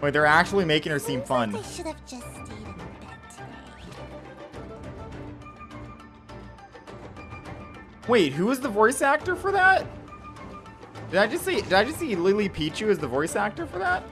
Wait, they're actually making her seem fun. Wait, should have. Wait, who is the voice actor for that? Did I just see? Did I just see Lily Pichu as the voice actor for that?